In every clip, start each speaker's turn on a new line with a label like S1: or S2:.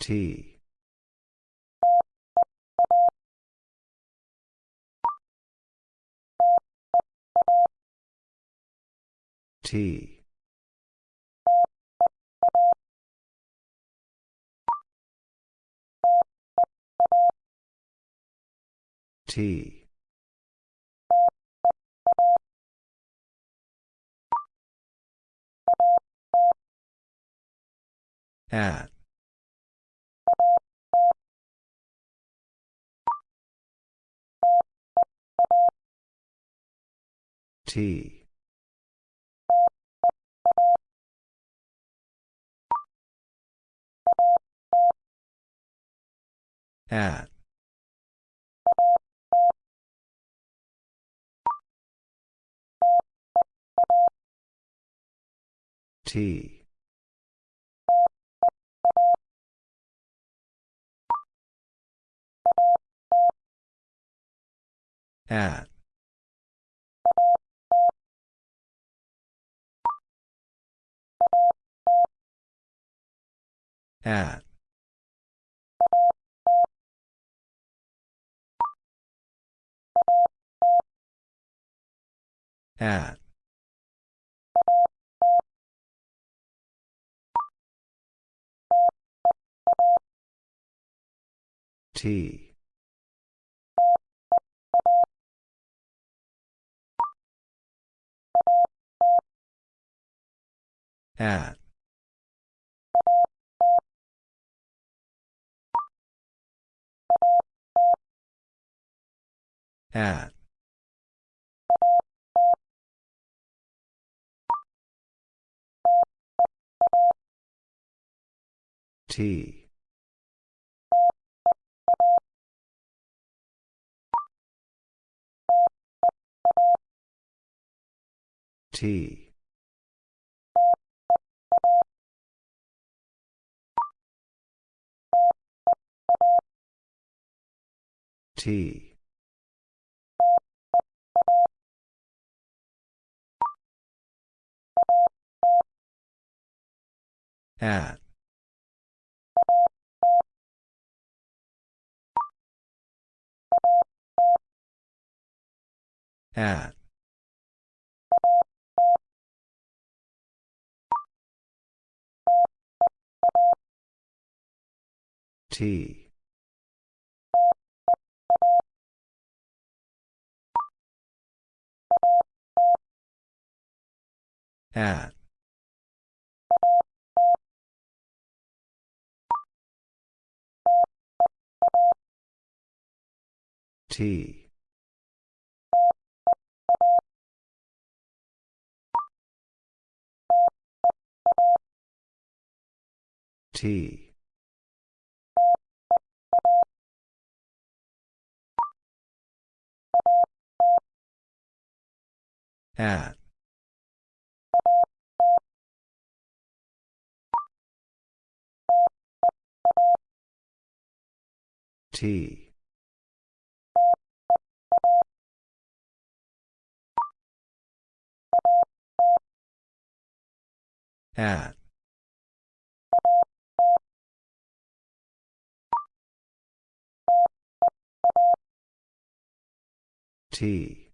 S1: T. T. T. At. T. At. T. At. At. At. T. At. At. T. T. T. At. At. T. At. Tea. T. At. T. At. T.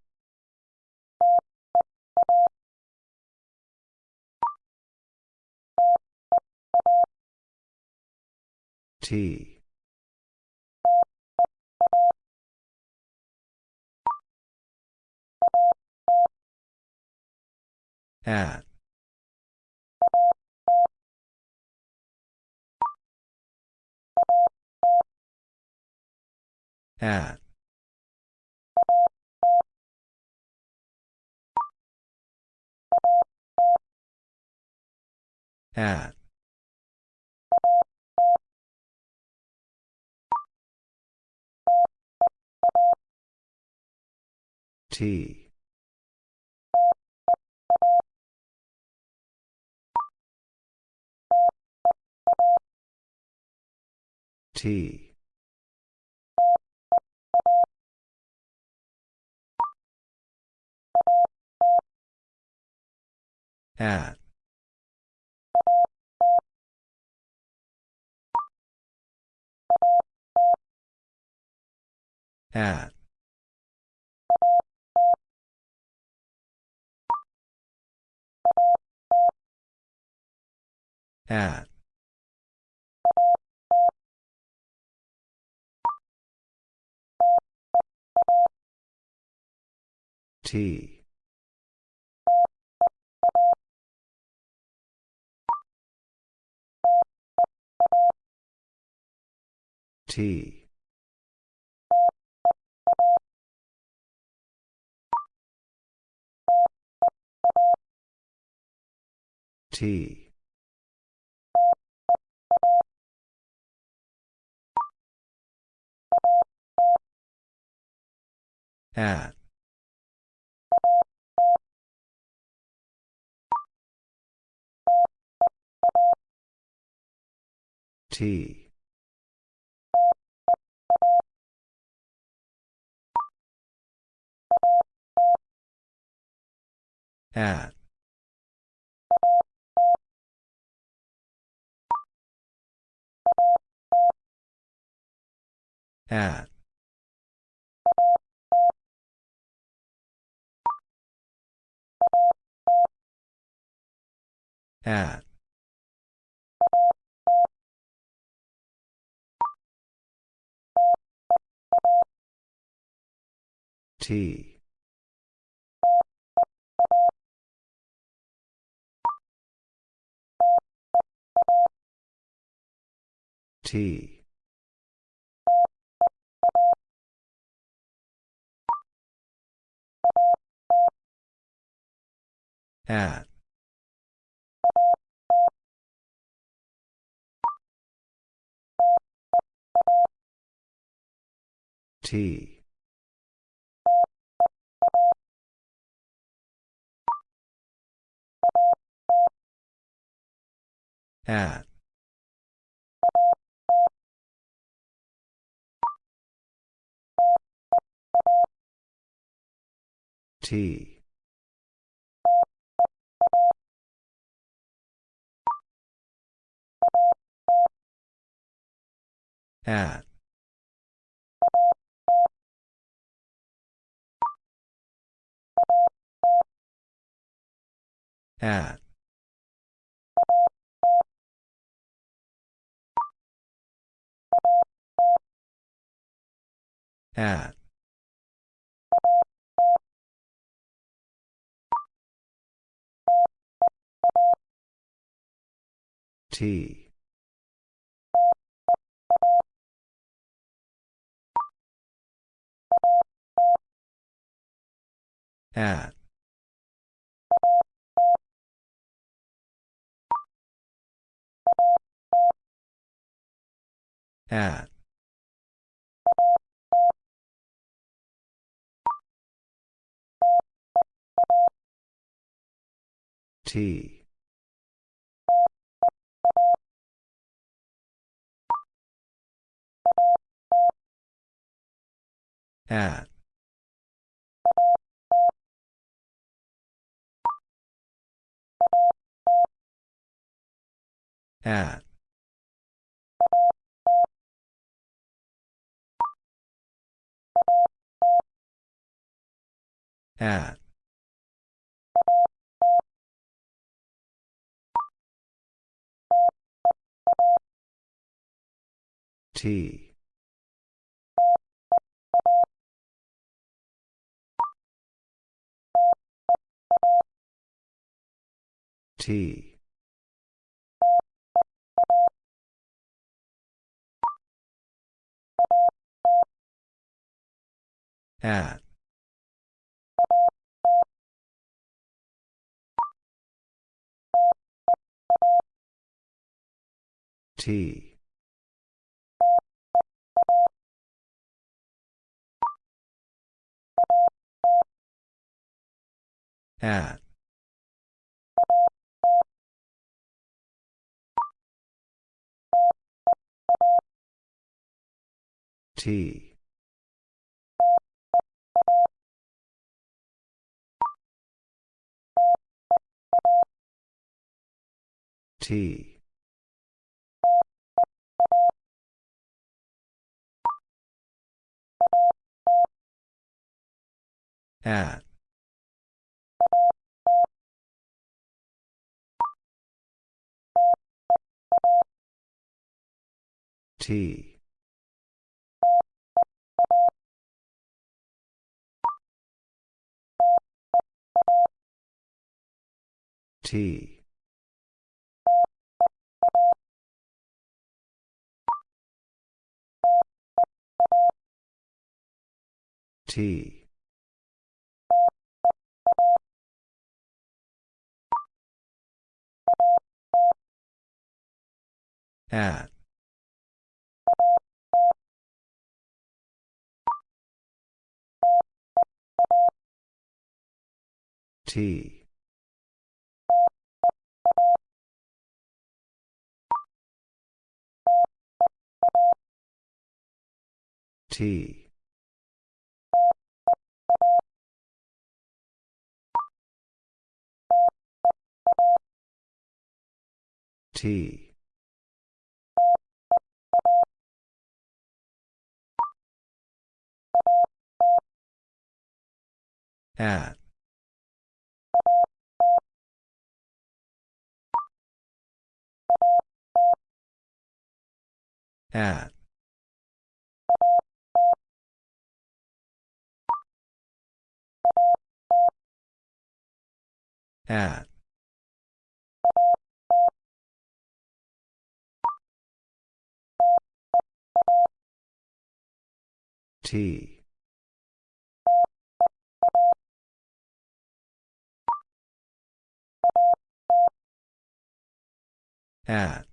S1: T. At. At. At. T. T. At. At. At. T. T. T. At. T. At. At. At. T. T. At. T. At. T. At. At. At. T. At. At. T. At. At. At. T. T. At. T. At. T. T. At. T. T. T. At. T. T. T. At. At. At. T. At.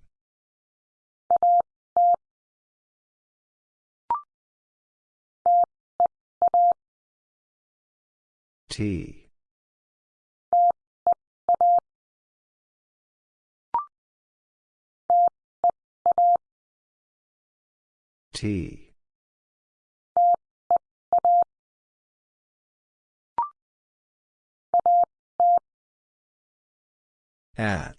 S1: T. T. At.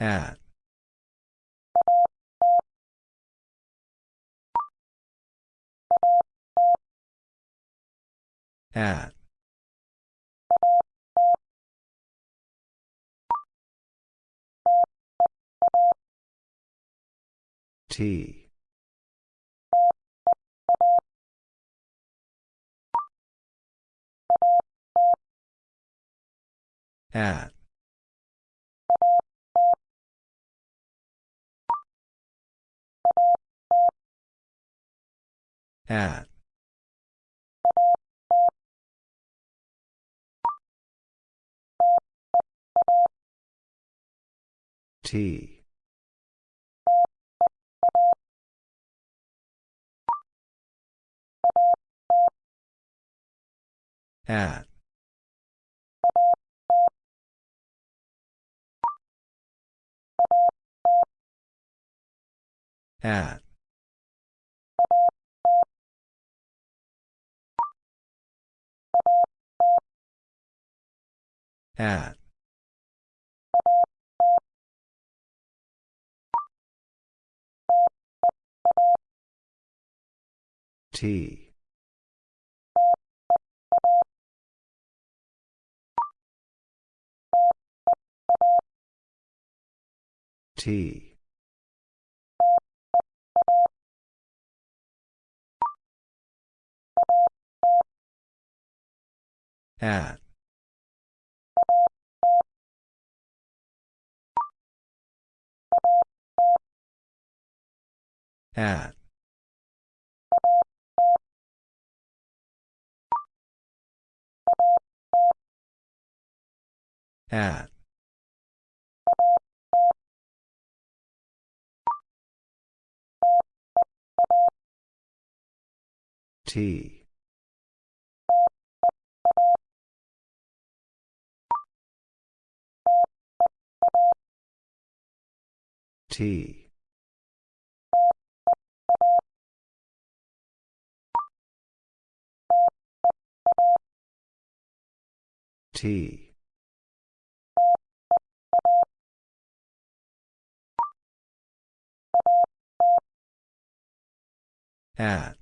S1: At. At. T. At. At. T. At. At. At. T. T. At. At. At. T. T. T. At.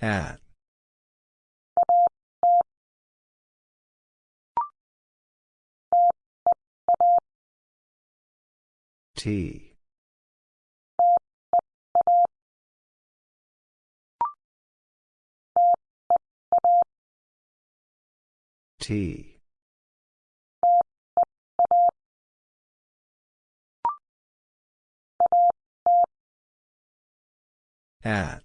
S1: At. T. T. At.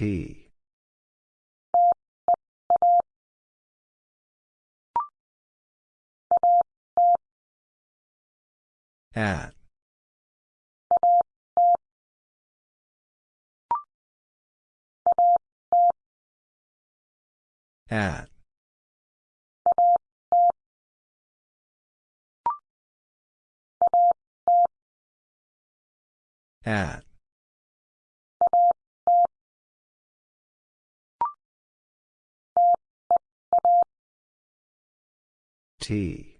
S1: T. At. At. At. T.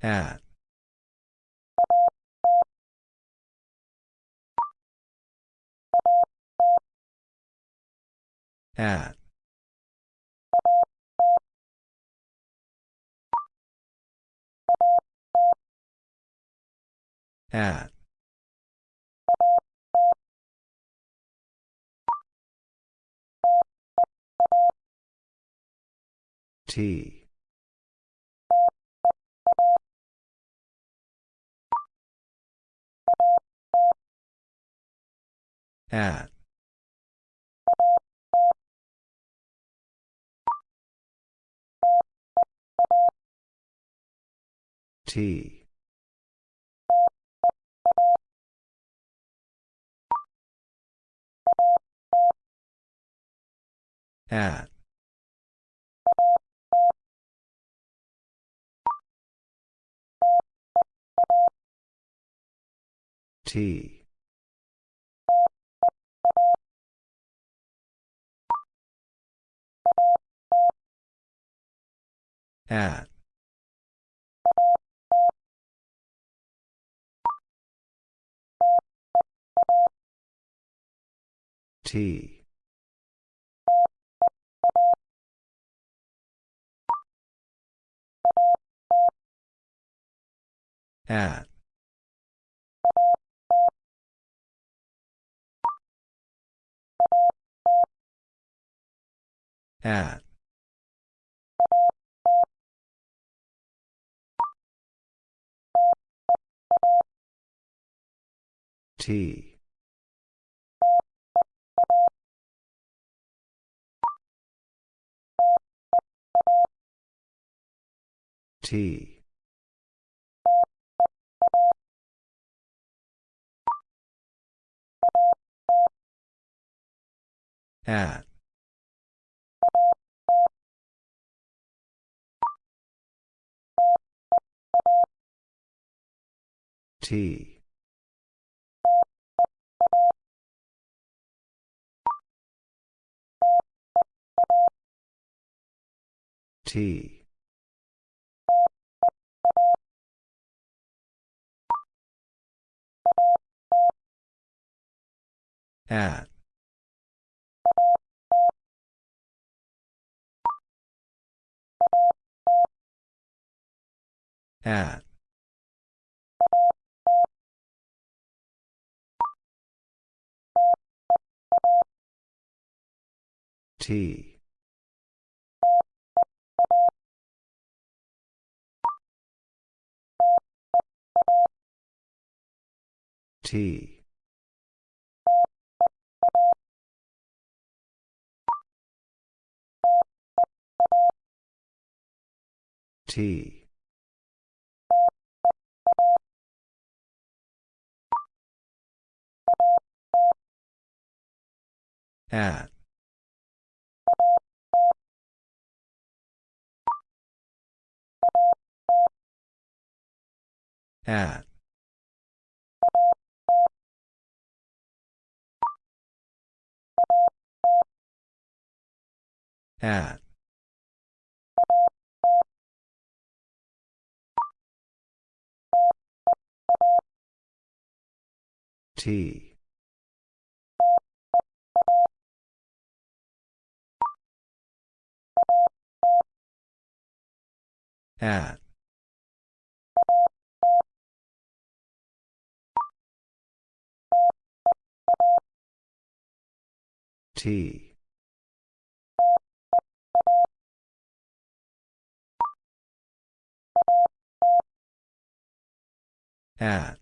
S1: At. At. At. At. T. At. T. At. T. At. At. T. T. At. T. T. At. At. T. T. T. At. At. At. T. At. T. At.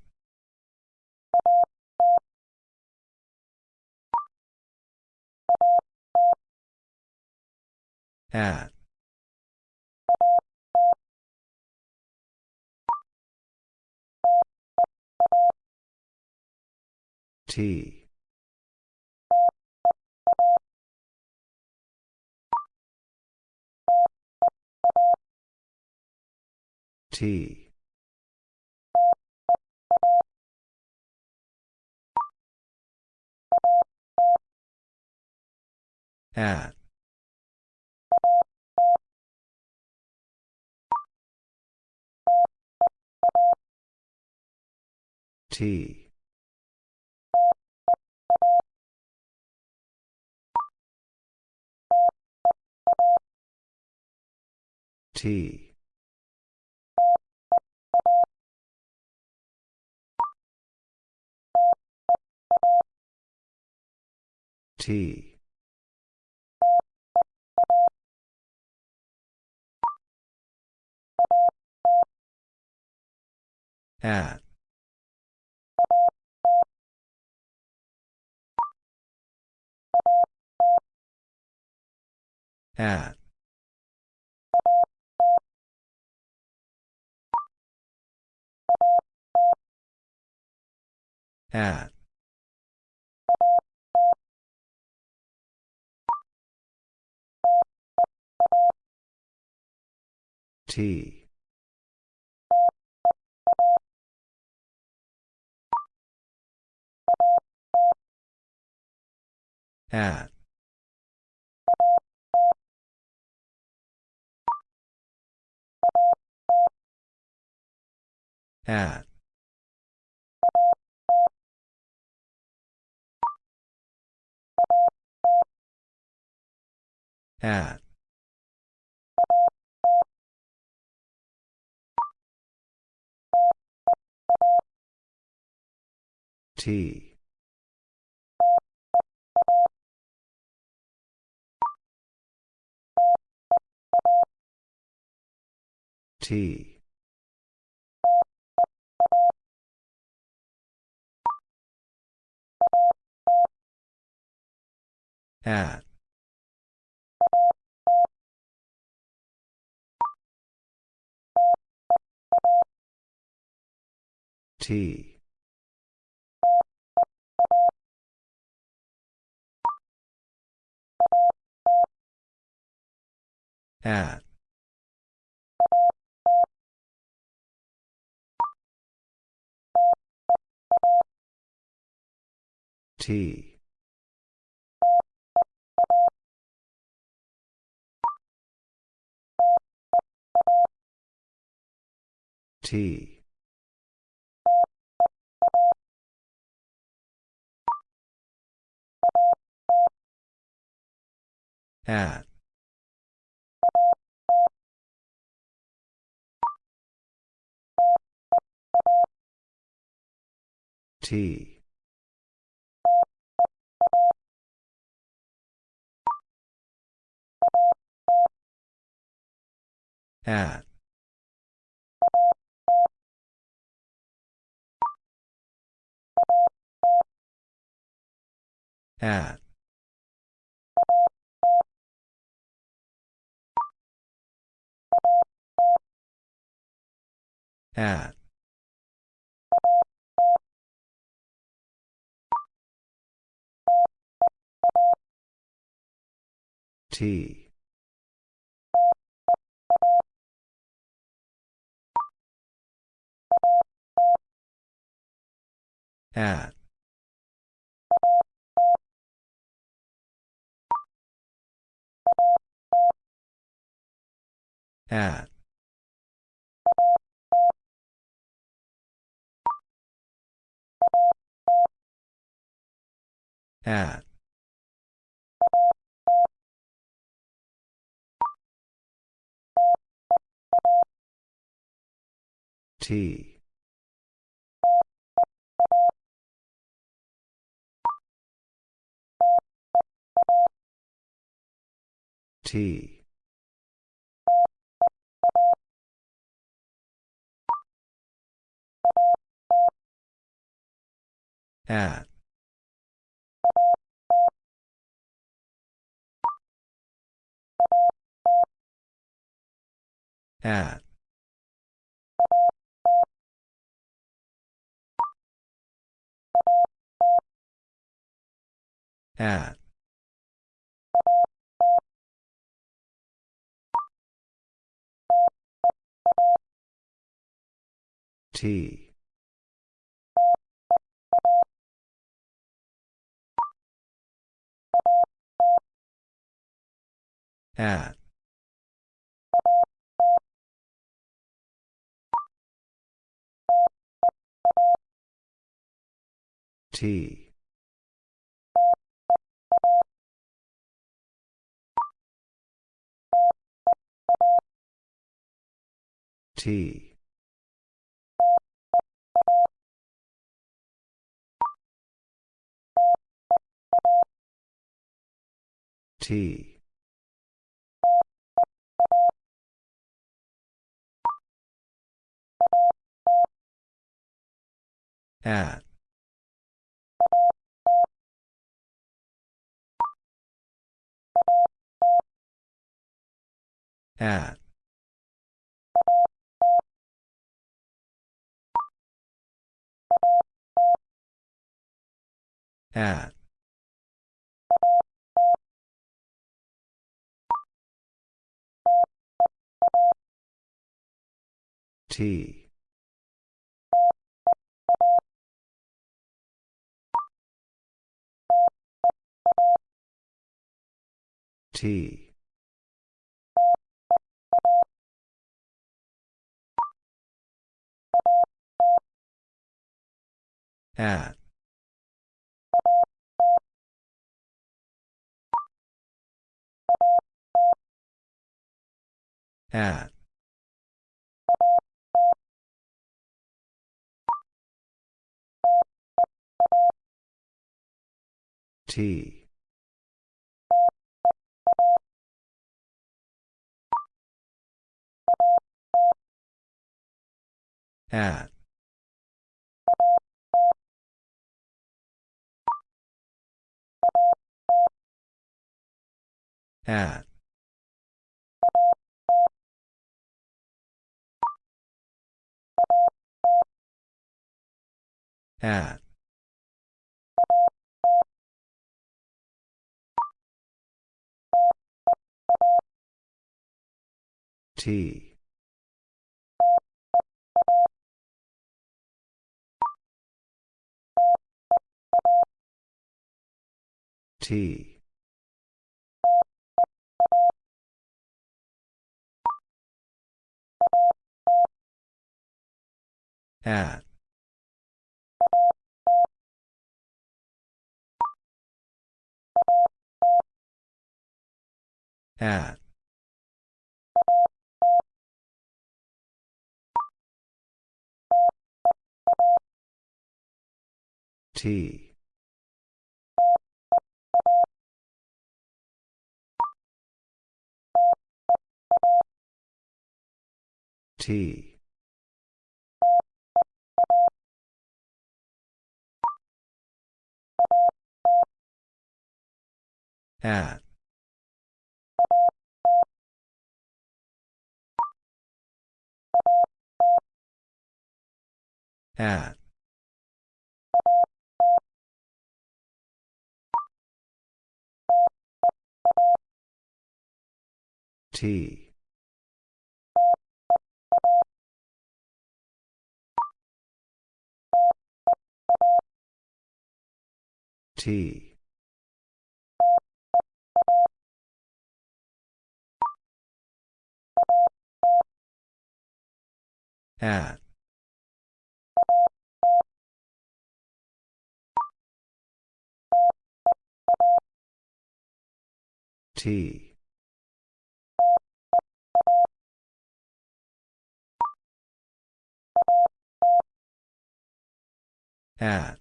S1: At. T. T. At. T. T. T. At. At. At. T. At. At. At. T. T. At. T. At. T. T. At. T. At. At. At. T. At. At. At. T. T. At. At. At. T. At. T. T. T. At. At. At. T. T. At. At. T. At. At. At. T. T. At. At. T. T. At. At. T. T. At. T. At.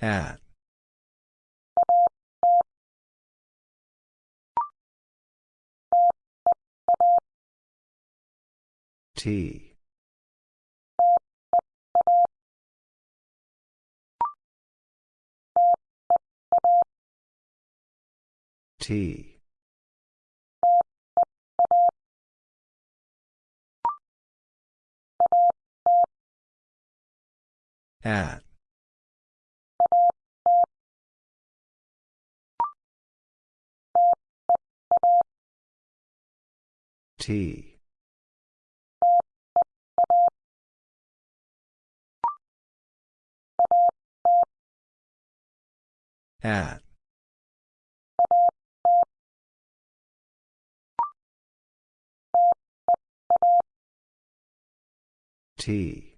S1: At. T. T. At. T. At. T.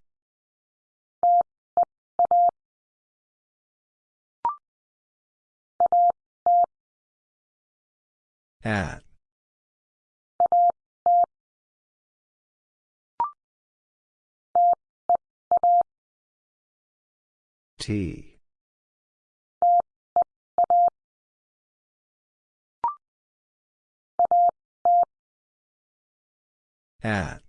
S1: At. T. At.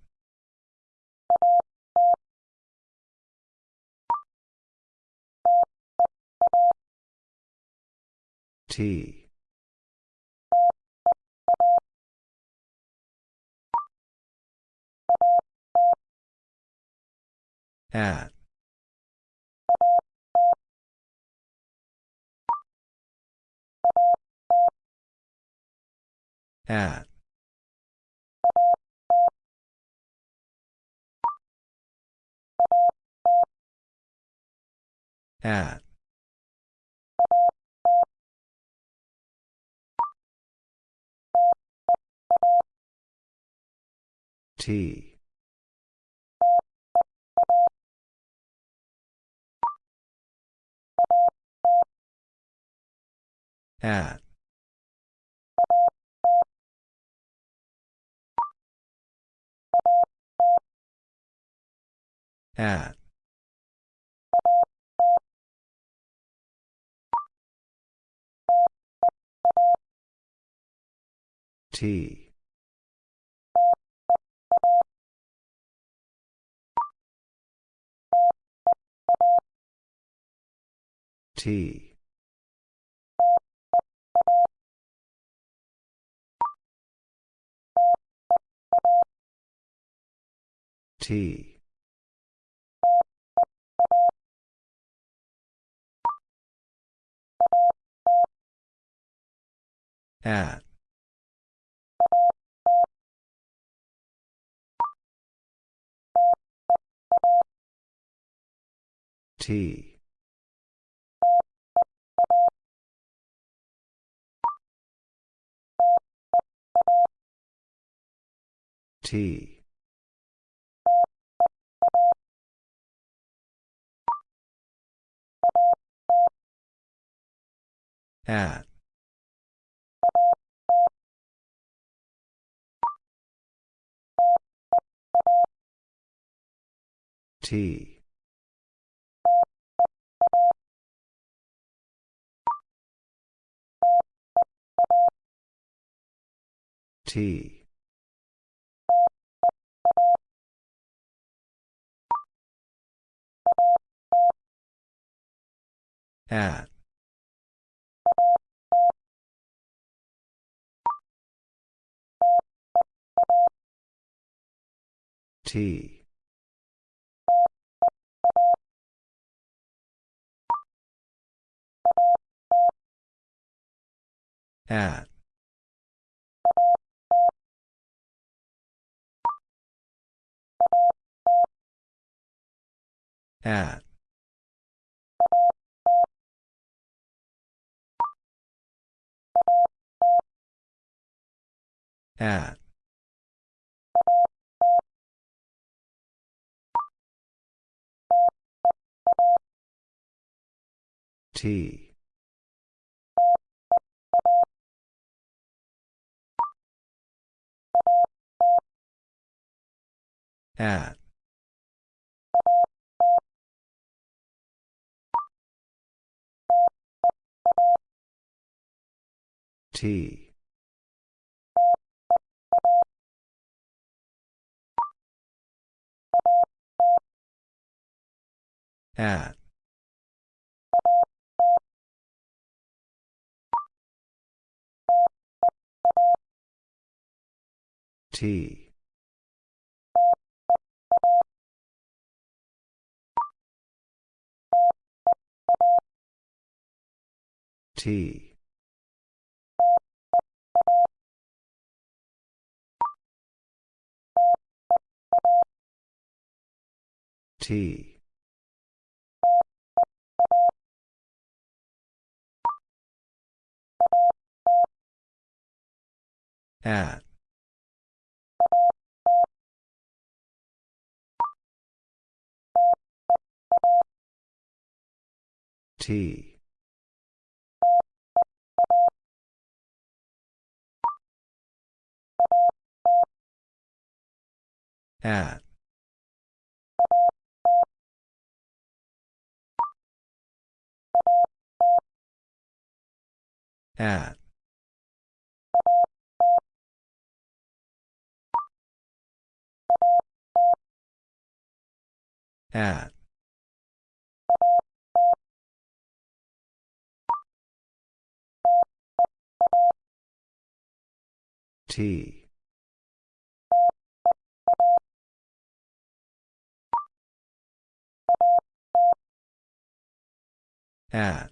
S1: T. At. At. At. T. At. At. T. T. T. At. T. T. At. T. T. At. T. At. At. At. T. At. T. At. T. T. T. At. T. At. At. At. T. At.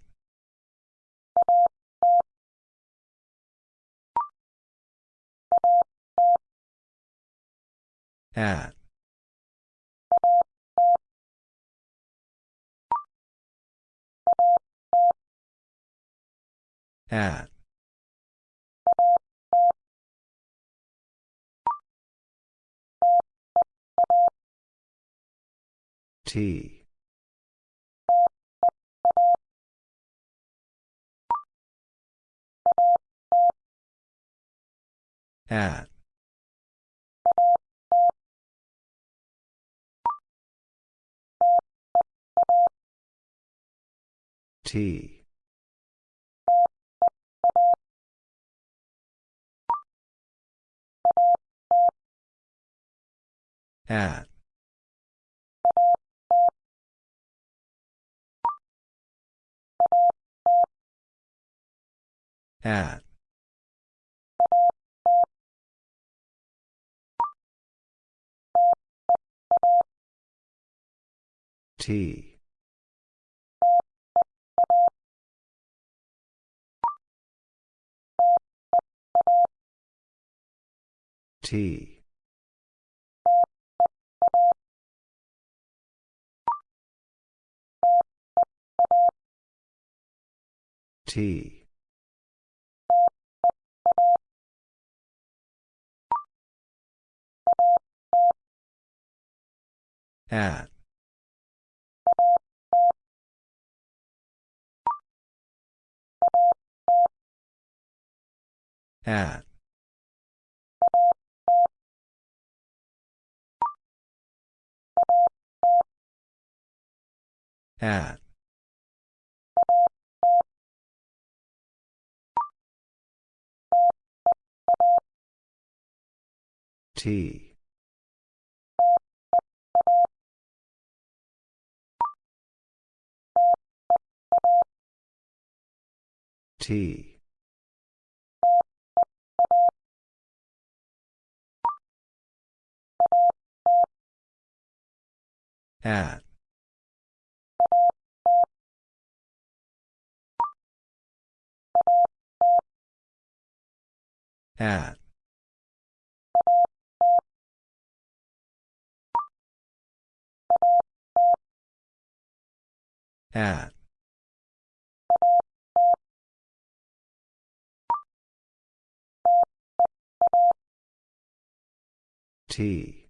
S1: At. At. T. At. T. At. At. T. T. T. At. At. At. T. T. At. At. At. T.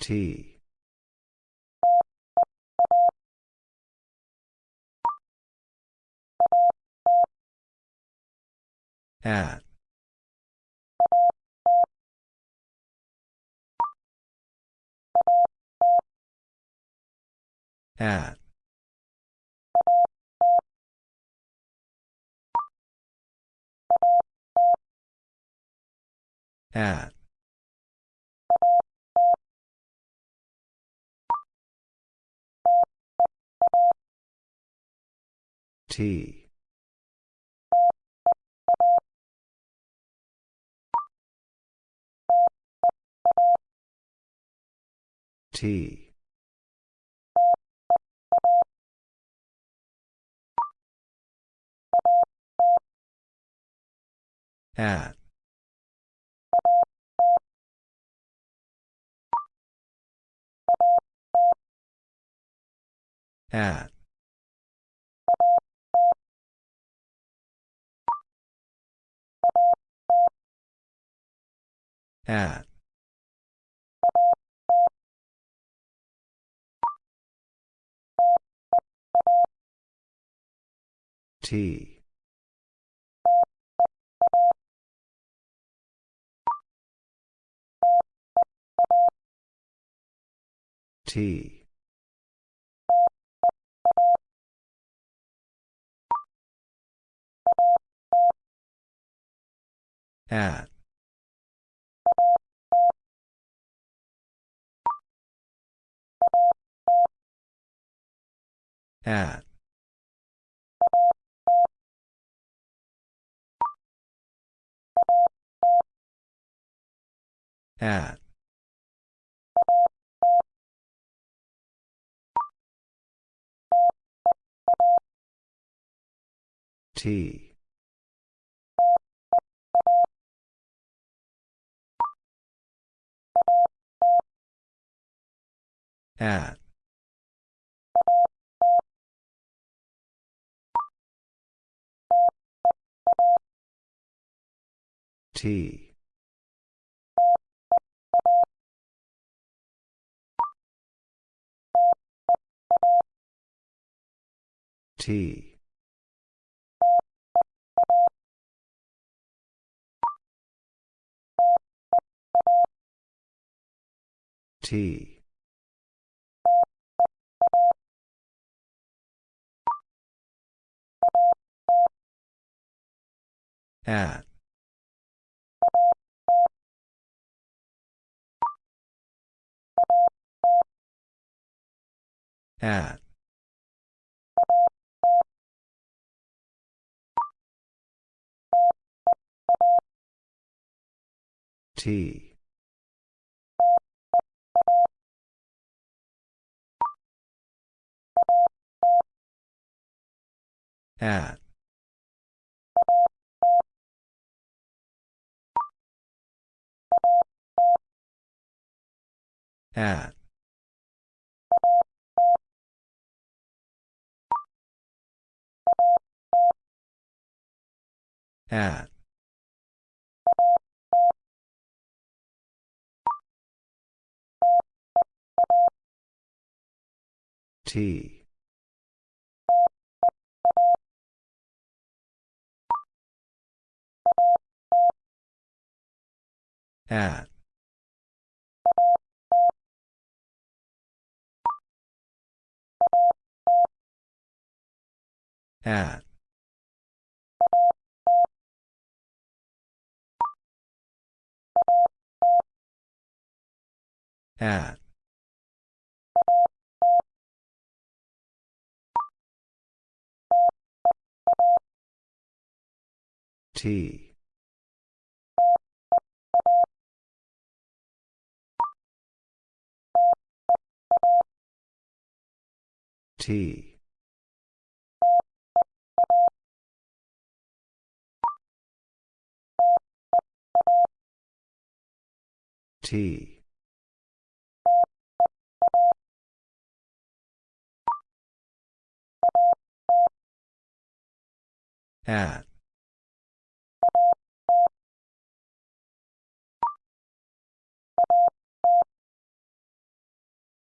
S1: T. At. At. At. T. T. At. At. At. T. T. At. At. At. T. At. T. T. T. At. At. T. At. At. At. T. At. At. At. T. T. T. At.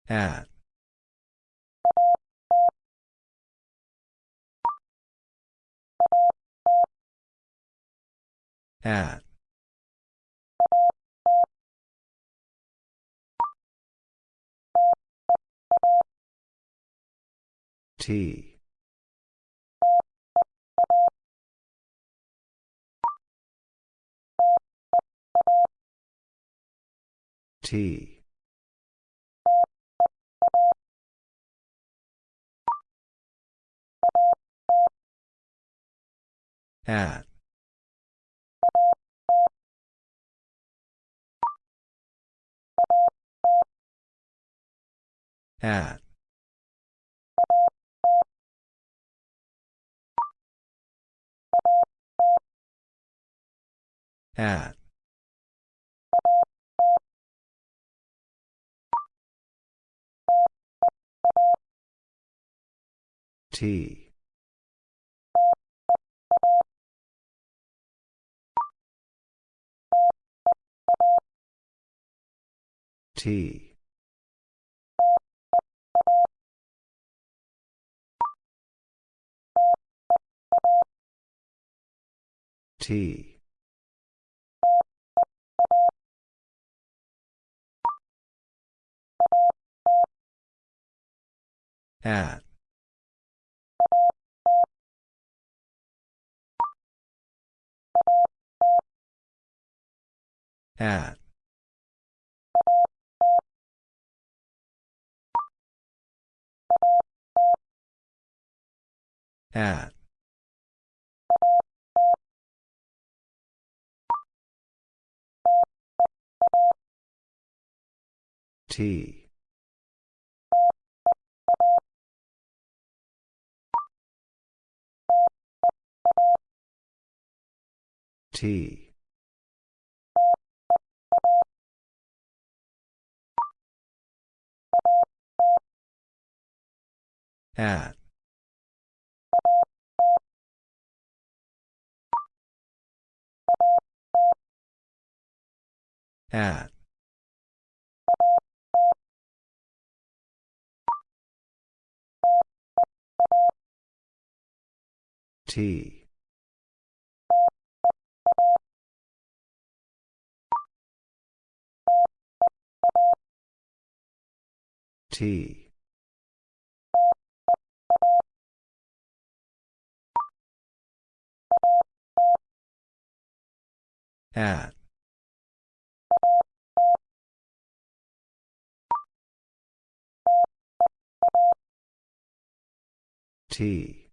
S1: At. At. T. T. At. At. At. T. T. T. At. At. At. T. T. At. At. T. T. At. T.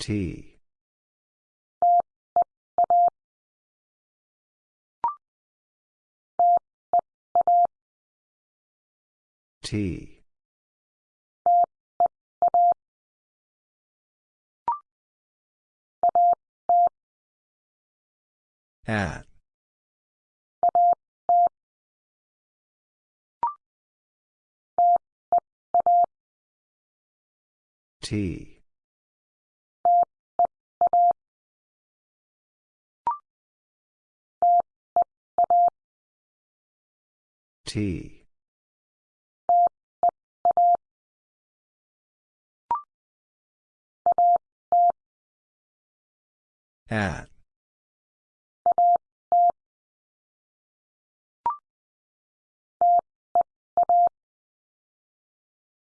S1: T. T. At. T. T. At.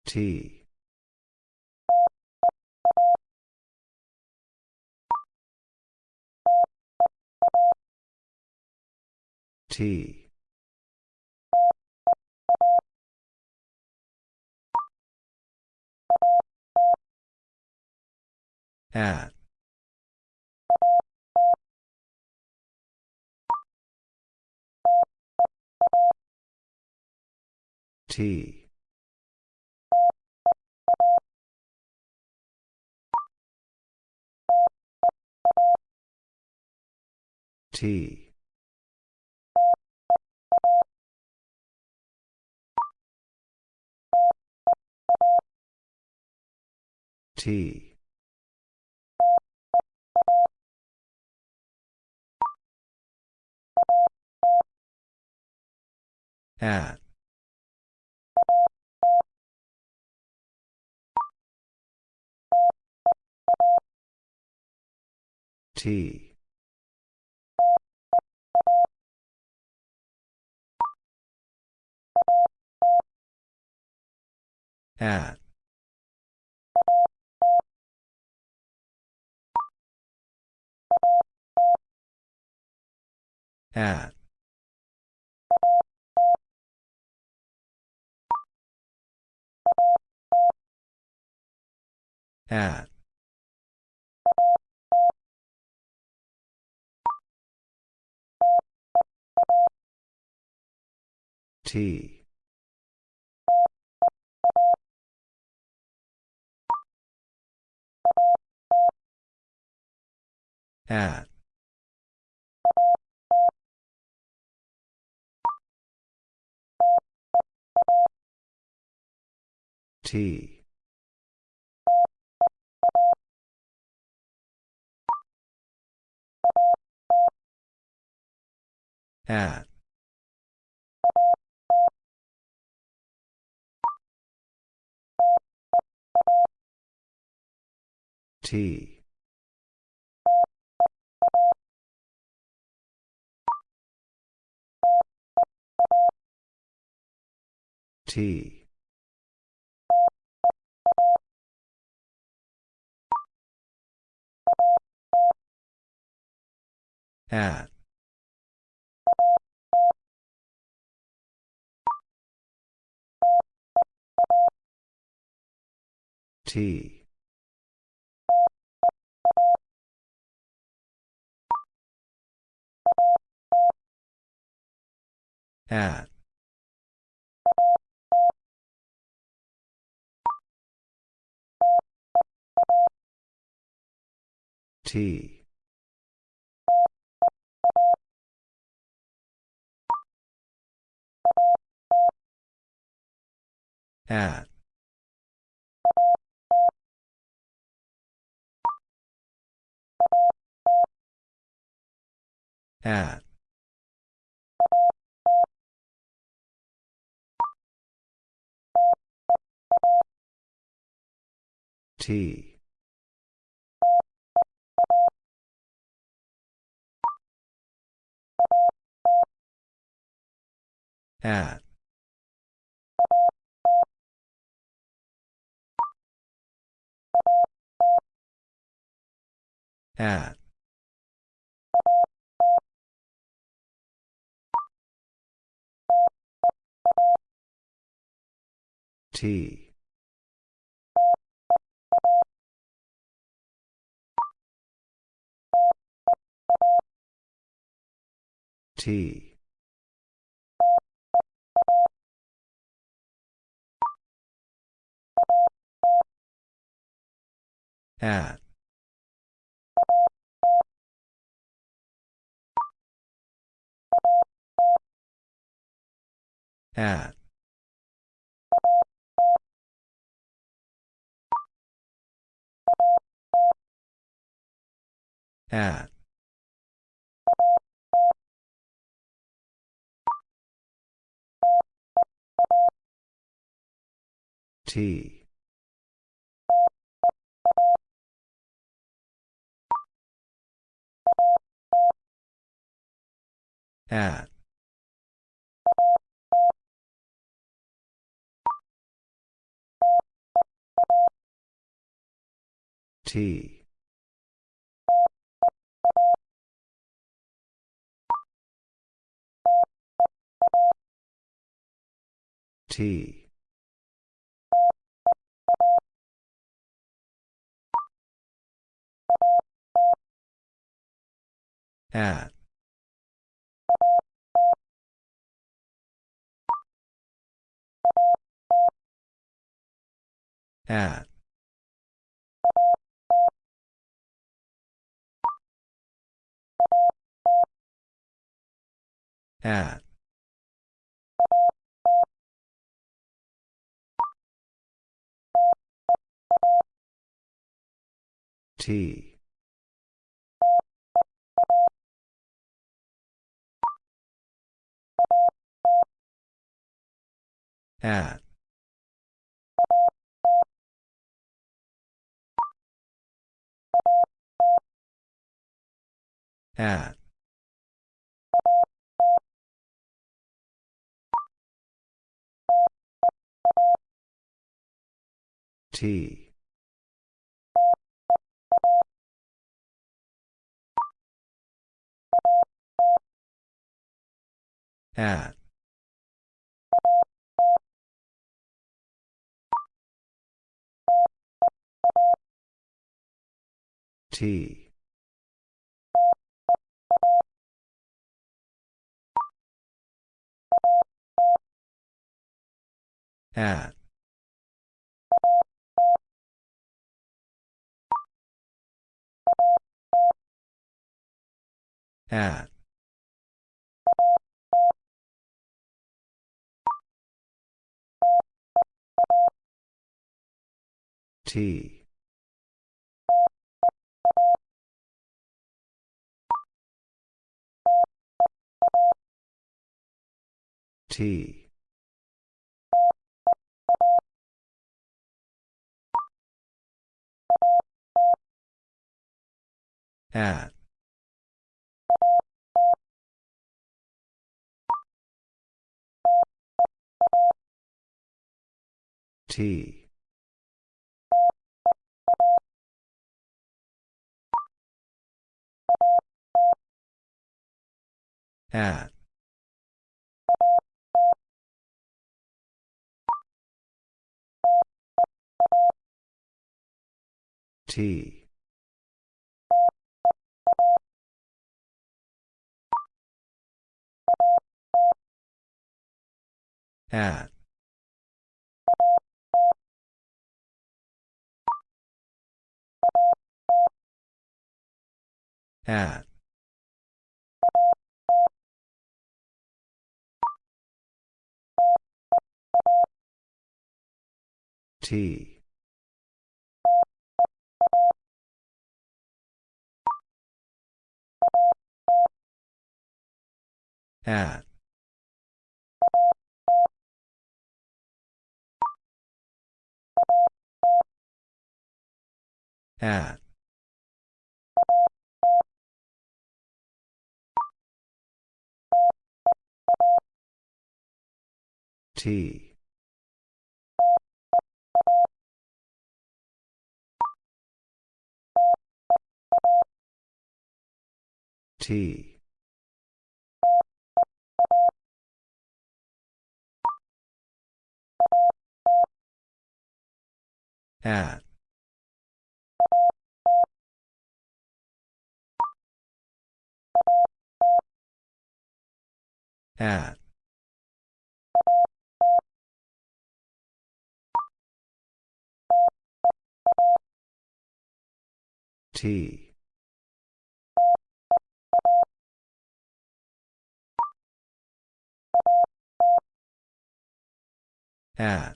S1: T. T. At. T. T. T. At. T. At. At. At. T. At. T. At. T. T. At. T. At. T. At. At. T. At. At. T. T. At. At. At. T. At. T. T. At. At. At. T. At. At. T. At. T. At. At. T. T. At. T. At. T. At. At. T. At. At. T. T. At. At. T. At.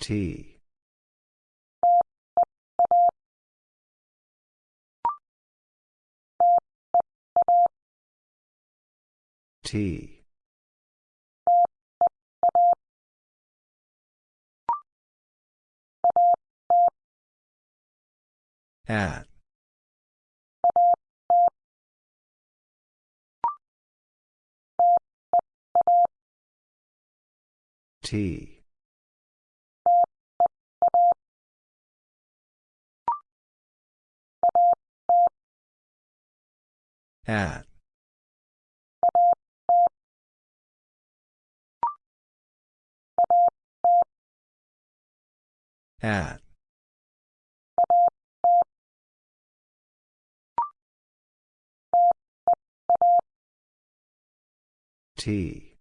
S1: T. T. At. T. At. At. T.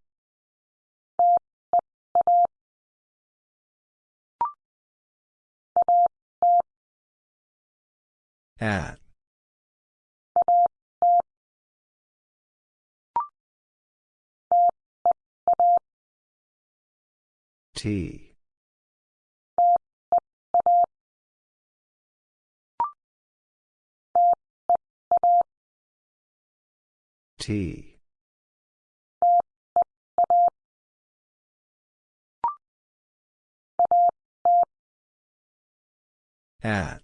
S1: At. T. T. At.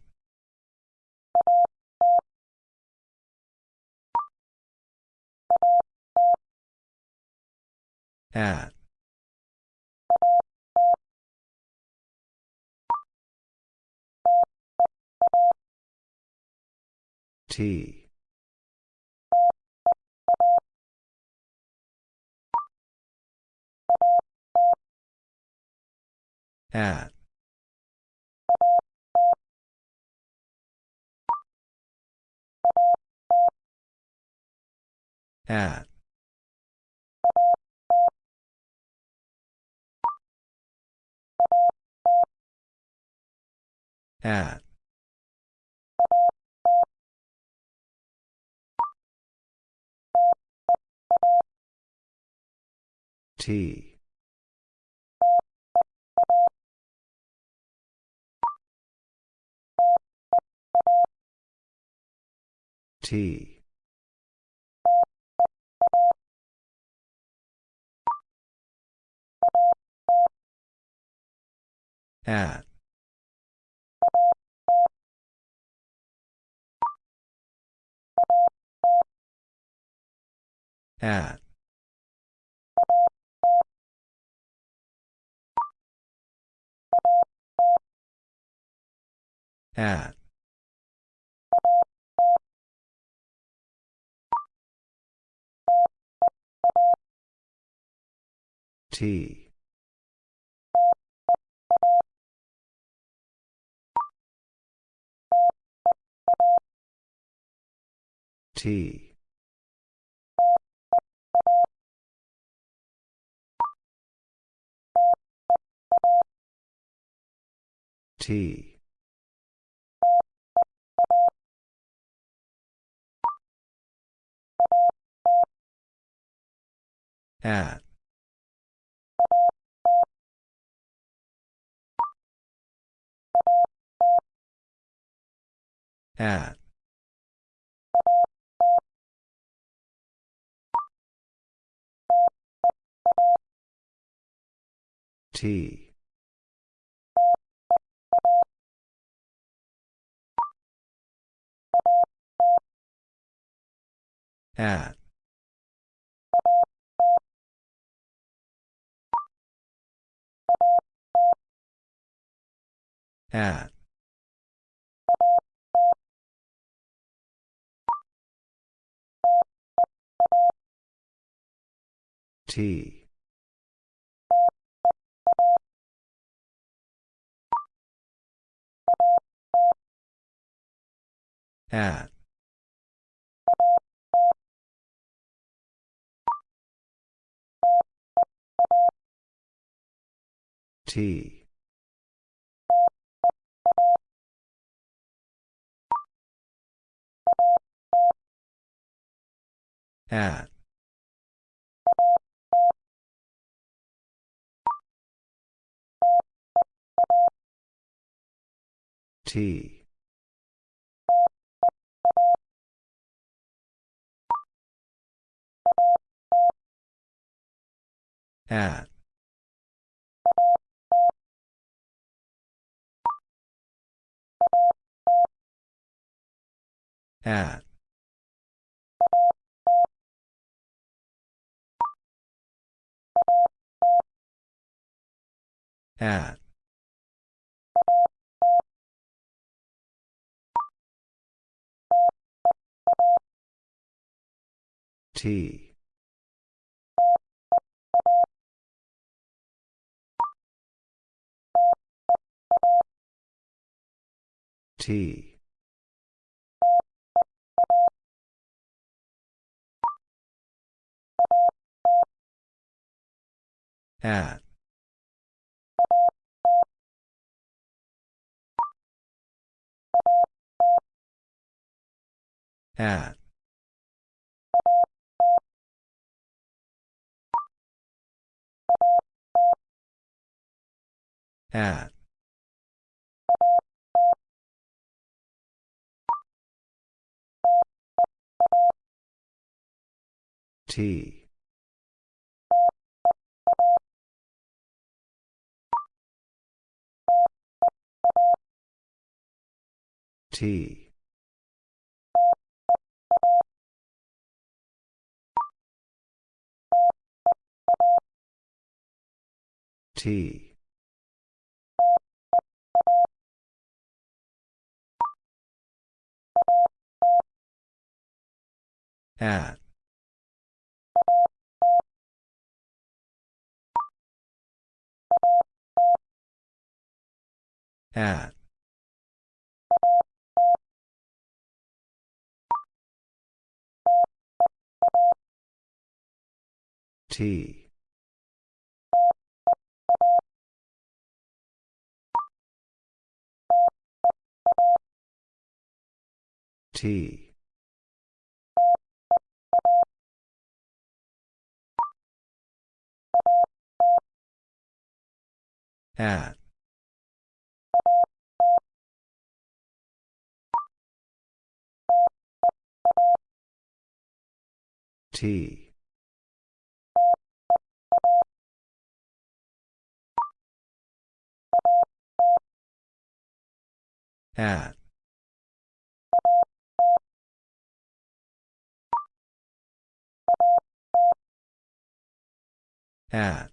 S1: At. T. At. At. At. T. T. At. At. At. T. T. T. At. At. At. At. T. At. T. At. T. At. At. At. T. T. At. At. At. T. T. T. At. At. T. T. At. T. At. At.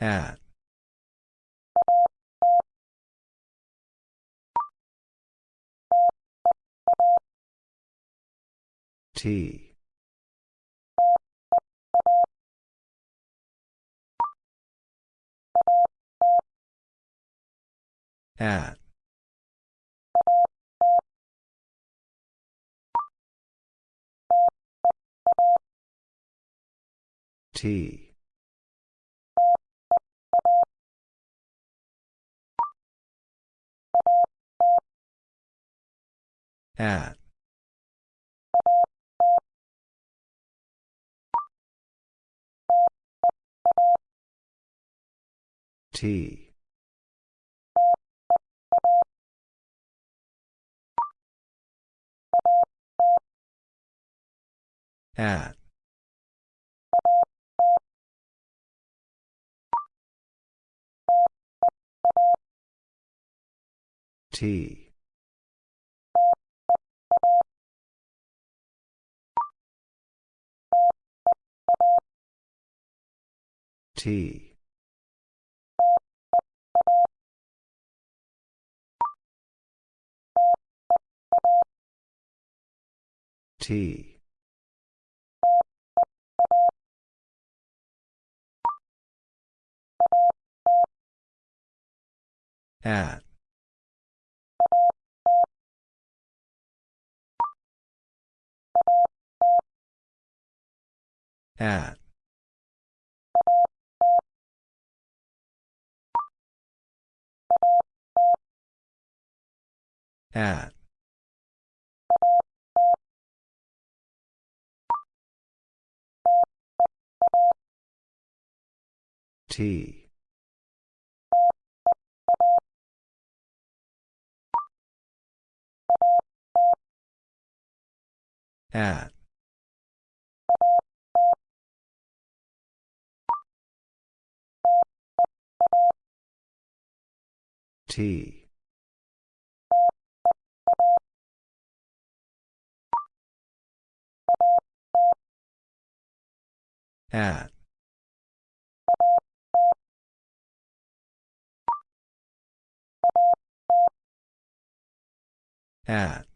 S1: At. T. At. T. At. T. At. T. T. T. At. At. At. T. At. T. At. At.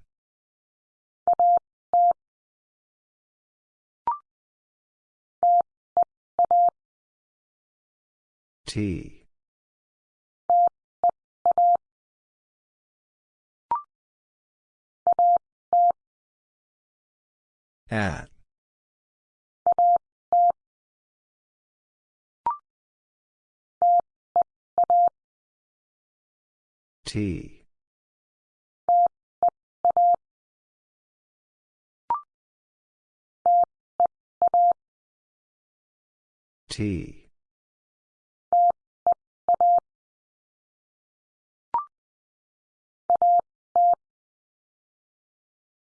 S1: T. At. T. T.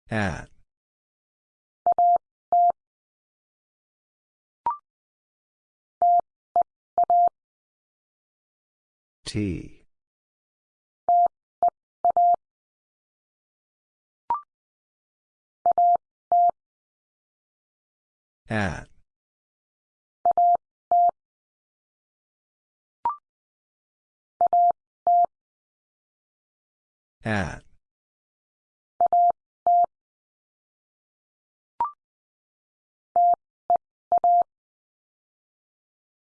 S1: At. T. At. At.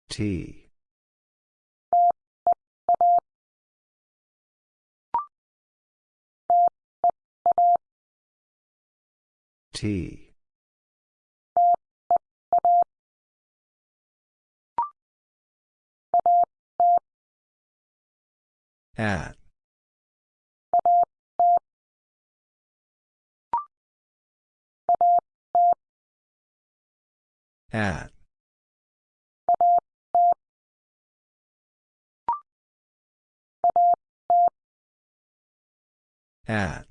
S1: T. T. At. At. At.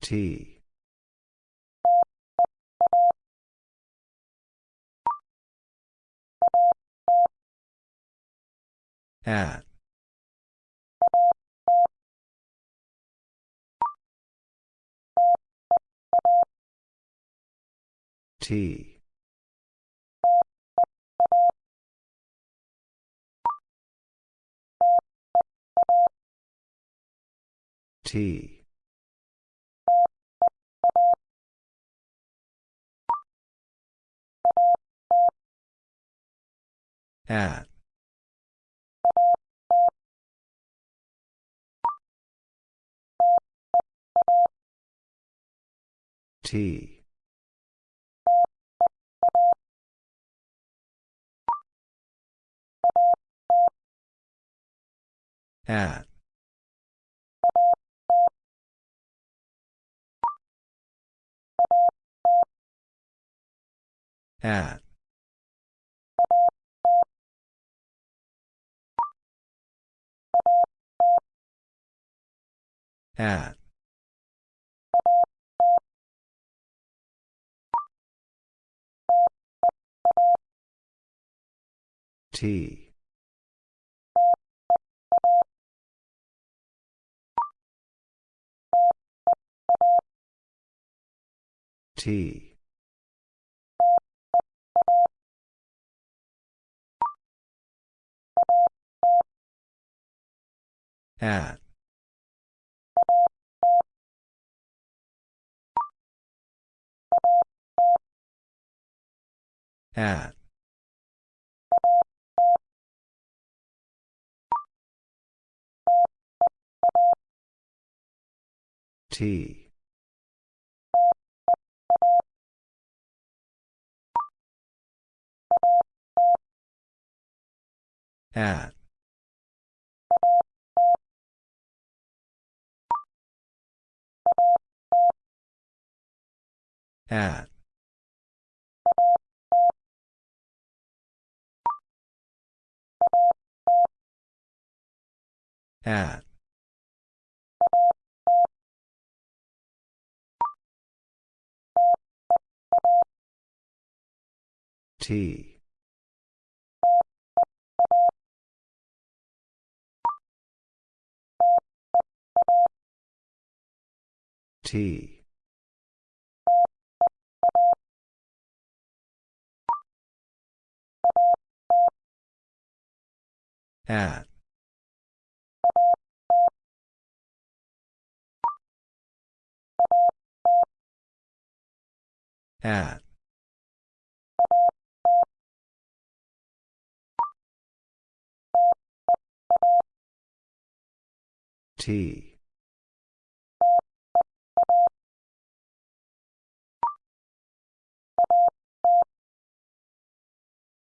S1: T. At. T. T. At. T. At. At. At. T. T. At. At. T. At. At. At. T. T. At. At. T.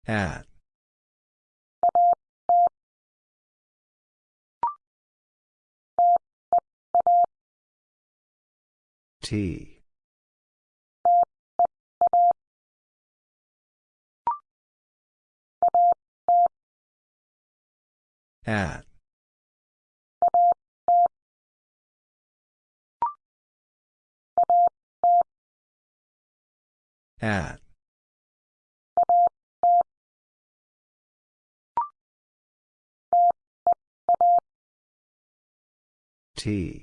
S1: At. T. At. At. T